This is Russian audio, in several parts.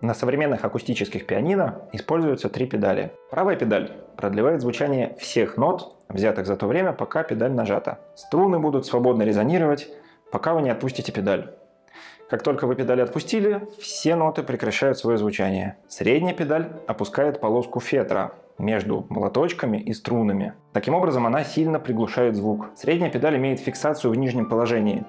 На современных акустических пианино используются три педали. Правая педаль продлевает звучание всех нот, взятых за то время, пока педаль нажата. Струны будут свободно резонировать, пока вы не отпустите педаль. Как только вы педаль отпустили, все ноты прекращают свое звучание. Средняя педаль опускает полоску фетра между молоточками и струнами. Таким образом, она сильно приглушает звук. Средняя педаль имеет фиксацию в нижнем положении,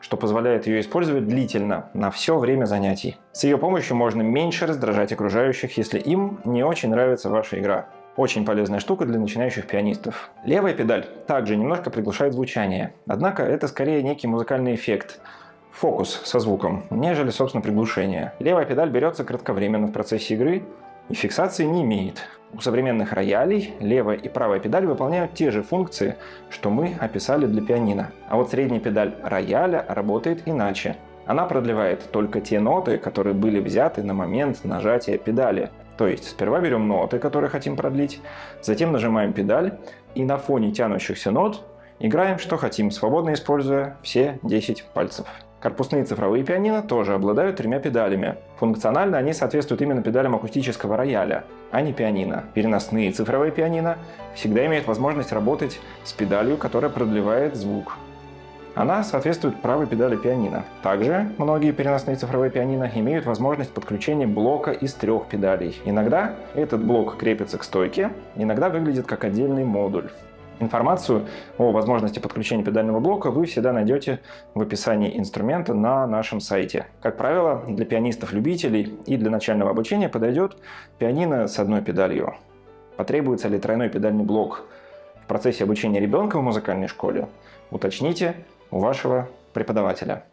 что позволяет ее использовать длительно, на все время занятий. С ее помощью можно меньше раздражать окружающих, если им не очень нравится ваша игра. Очень полезная штука для начинающих пианистов. Левая педаль также немножко приглушает звучание, однако это скорее некий музыкальный эффект – фокус со звуком, нежели, собственно, приглушение. Левая педаль берется кратковременно в процессе игры и фиксации не имеет. У современных роялей левая и правая педаль выполняют те же функции, что мы описали для пианино. А вот средняя педаль рояля работает иначе. Она продлевает только те ноты, которые были взяты на момент нажатия педали. То есть сперва берем ноты, которые хотим продлить, затем нажимаем педаль и на фоне тянущихся нот играем что хотим, свободно используя все 10 пальцев. Корпусные цифровые пианино тоже обладают тремя педалями. Функционально они соответствуют именно педалям акустического рояля, а не пианино. Переносные цифровые пианино всегда имеют возможность работать с педалью, которая продлевает звук. Она соответствует правой педали пианино. Также многие переносные цифровые пианино имеют возможность подключения блока из трех педалей. Иногда этот блок крепится к стойке, иногда выглядит как отдельный модуль. Информацию о возможности подключения педального блока вы всегда найдете в описании инструмента на нашем сайте. Как правило, для пианистов-любителей и для начального обучения подойдет пианино с одной педалью. Потребуется ли тройной педальный блок в процессе обучения ребенка в музыкальной школе? Уточните у вашего преподавателя.